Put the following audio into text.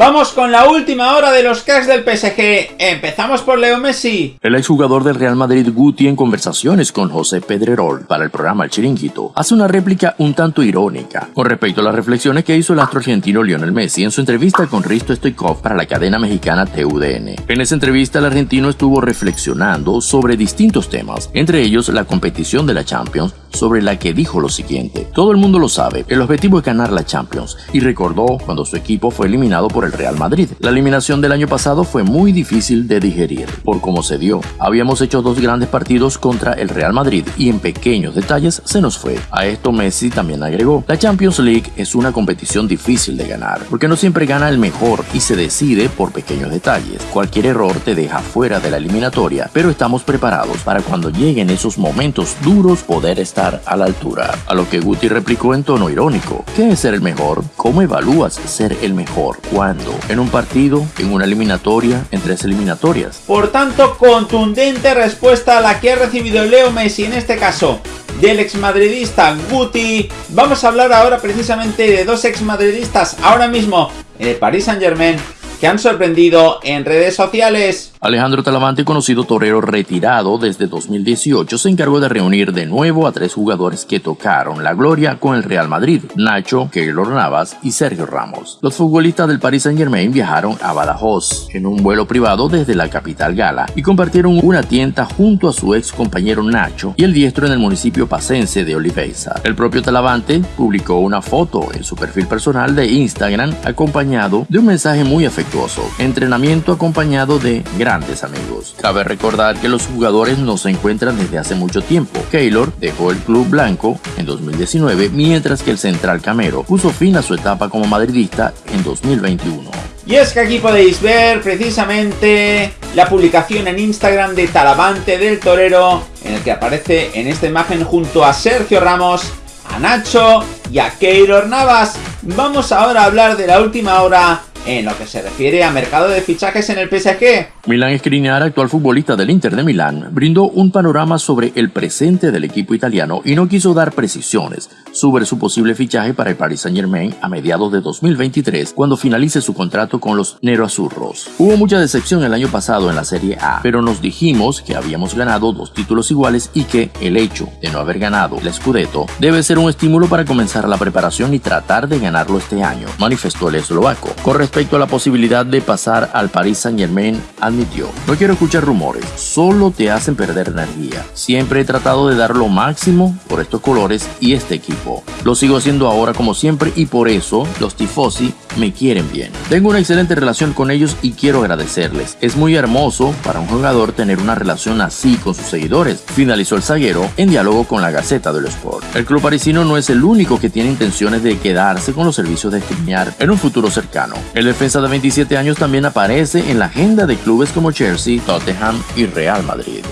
Vamos con la última hora de los cracks del PSG. Empezamos por Leo Messi. El exjugador del Real Madrid Guti en conversaciones con José Pedrerol para el programa El Chiringuito hace una réplica un tanto irónica con respecto a las reflexiones que hizo el astro argentino Lionel Messi en su entrevista con Risto Stoikov para la cadena mexicana TUDN. En esa entrevista el argentino estuvo reflexionando sobre distintos temas, entre ellos la competición de la Champions, sobre la que dijo lo siguiente. Todo el mundo lo sabe, el objetivo es ganar la Champions y recordó cuando su equipo fue eliminado por el Real Madrid. La eliminación del año pasado fue muy difícil de digerir por cómo se dio. Habíamos hecho dos grandes partidos contra el Real Madrid y en pequeños detalles se nos fue. A esto Messi también agregó, la Champions League es una competición difícil de ganar porque no siempre gana el mejor y se decide por pequeños detalles. Cualquier error te deja fuera de la eliminatoria, pero estamos preparados para cuando lleguen esos momentos duros poder estar a la altura. A lo que Guti replicó en tono irónico. ¿Qué es ser el mejor? ¿Cómo evalúas ser el mejor? ¿Cuándo? ¿En un partido? ¿En una eliminatoria? ¿En tres eliminatorias? Por tanto, contundente respuesta a la que ha recibido Leo Messi en este caso del exmadridista Guti. Vamos a hablar ahora precisamente de dos exmadridistas ahora mismo en el Paris Saint Germain que han sorprendido en redes sociales. Alejandro Talavante, conocido torero retirado desde 2018, se encargó de reunir de nuevo a tres jugadores que tocaron la gloria con el Real Madrid, Nacho, Keylor Navas y Sergio Ramos. Los futbolistas del Paris Saint Germain viajaron a Badajoz en un vuelo privado desde la capital gala y compartieron una tienda junto a su ex compañero Nacho y el diestro en el municipio pacense de Oliveiza. El propio Talavante publicó una foto en su perfil personal de Instagram acompañado de un mensaje muy afectuoso, entrenamiento acompañado de amigos. Cabe recordar que los jugadores no se encuentran desde hace mucho tiempo. Keylor dejó el club blanco en 2019, mientras que el central Camero puso fin a su etapa como madridista en 2021. Y es que aquí podéis ver precisamente la publicación en Instagram de Talavante del Torero, en el que aparece en esta imagen junto a Sergio Ramos, a Nacho y a Keylor Navas. Vamos ahora a hablar de la última hora en lo que se refiere a mercado de fichajes en el PSG. Milan Skriniar, actual futbolista del Inter de Milán, brindó un panorama sobre el presente del equipo italiano y no quiso dar precisiones sobre su posible fichaje para el Paris Saint-Germain a mediados de 2023, cuando finalice su contrato con los Nero-Azurros. Hubo mucha decepción el año pasado en la Serie A, pero nos dijimos que habíamos ganado dos títulos iguales y que el hecho de no haber ganado el Scudetto debe ser un estímulo para comenzar la preparación y tratar de ganarlo este año, manifestó el eslovaco respecto a la posibilidad de pasar al Paris Saint Germain, admitió, no quiero escuchar rumores, solo te hacen perder energía. Siempre he tratado de dar lo máximo por estos colores y este equipo. Lo sigo haciendo ahora como siempre y por eso los tifosi me quieren bien. Tengo una excelente relación con ellos y quiero agradecerles. Es muy hermoso para un jugador tener una relación así con sus seguidores, finalizó el zaguero en diálogo con la Gaceta del Sport. El club parisino no es el único que tiene intenciones de quedarse con los servicios de Skriniar en un futuro cercano. El defensa de 27 años también aparece en la agenda de clubes como Chelsea, Tottenham y Real Madrid.